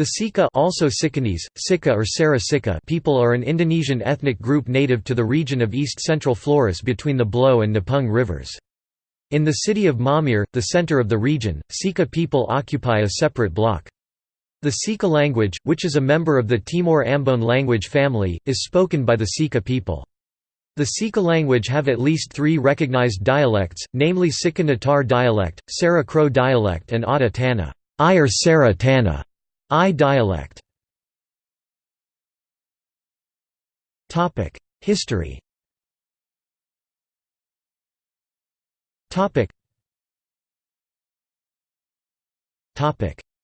The Sika also Sikanese, Sika or Sara Sika people are an Indonesian ethnic group native to the region of east-central Flores between the Blow and Nepung rivers. In the city of Maumere, the center of the region, Sika people occupy a separate block. The Sika language, which is a member of the Timor-Ambon language family, is spoken by the Sika people. The Sika language have at least three recognized dialects, namely Sika Natar dialect, Sara Crow dialect and Ata Tana I or Sara Tana I dialect. History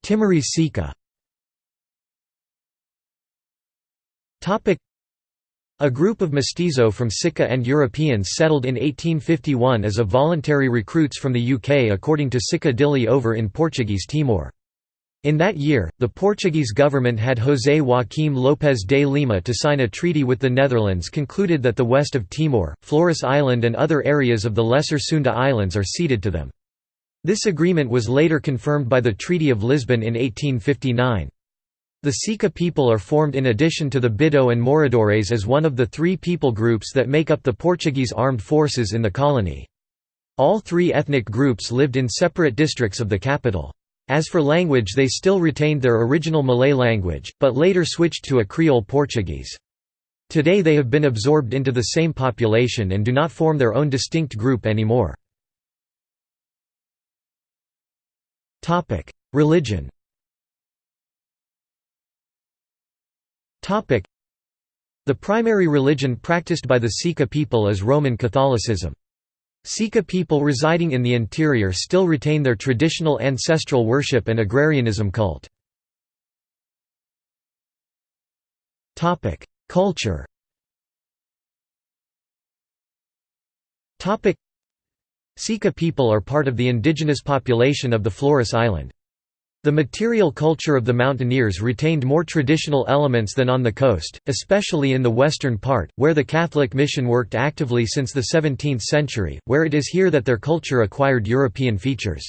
Timorese Sika a group of mestizo from Sika and Europeans settled in 1851 as a voluntary recruits from the UK according to Sika Dili over in Portuguese Timor. In that year, the Portuguese government had José Joaquim Lopes de Lima to sign a treaty with the Netherlands concluded that the west of Timor, Flores Island and other areas of the Lesser Sunda Islands are ceded to them. This agreement was later confirmed by the Treaty of Lisbon in 1859. The Sika people are formed in addition to the Bidau and Moradores as one of the three people groups that make up the Portuguese armed forces in the colony. All three ethnic groups lived in separate districts of the capital. As for language they still retained their original Malay language, but later switched to a Creole Portuguese. Today they have been absorbed into the same population and do not form their own distinct group anymore. Religion The primary religion practiced by the Sika people is Roman Catholicism. Sika people residing in the interior still retain their traditional ancestral worship and agrarianism cult. Culture Sika people are part of the indigenous population of the Flores Island. The material culture of the mountaineers retained more traditional elements than on the coast, especially in the western part, where the Catholic mission worked actively since the 17th century, where it is here that their culture acquired European features.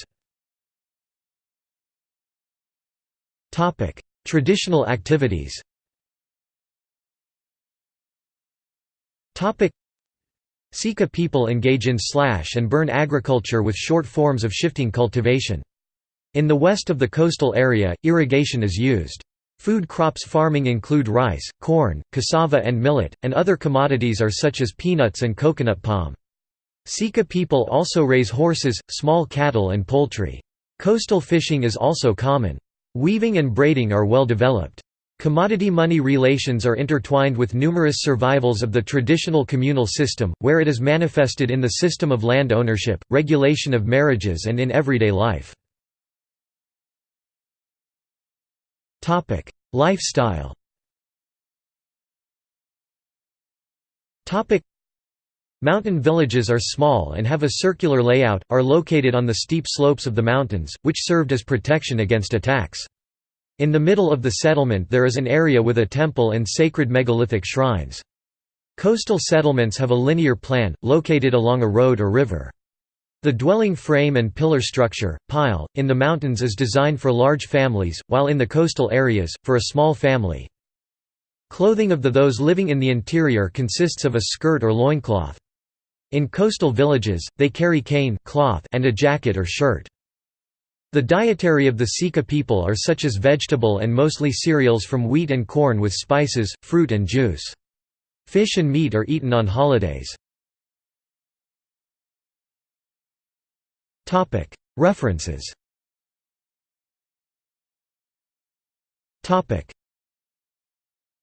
Traditional activities Sika people engage in slash and burn agriculture with short forms of shifting cultivation. In the west of the coastal area, irrigation is used. Food crops farming include rice, corn, cassava and millet, and other commodities are such as peanuts and coconut palm. Sika people also raise horses, small cattle and poultry. Coastal fishing is also common. Weaving and braiding are well developed. Commodity-money relations are intertwined with numerous survivals of the traditional communal system, where it is manifested in the system of land ownership, regulation of marriages and in everyday life. Lifestyle. Mountain villages are small and have a circular layout, are located on the steep slopes of the mountains, which served as protection against attacks. In the middle of the settlement there is an area with a temple and sacred megalithic shrines. Coastal settlements have a linear plan, located along a road or river. The dwelling frame and pillar structure, pile, in the mountains is designed for large families, while in the coastal areas, for a small family. Clothing of the those living in the interior consists of a skirt or loincloth. In coastal villages, they carry cane cloth and a jacket or shirt. The dietary of the Sika people are such as vegetable and mostly cereals from wheat and corn with spices, fruit and juice. Fish and meat are eaten on holidays. References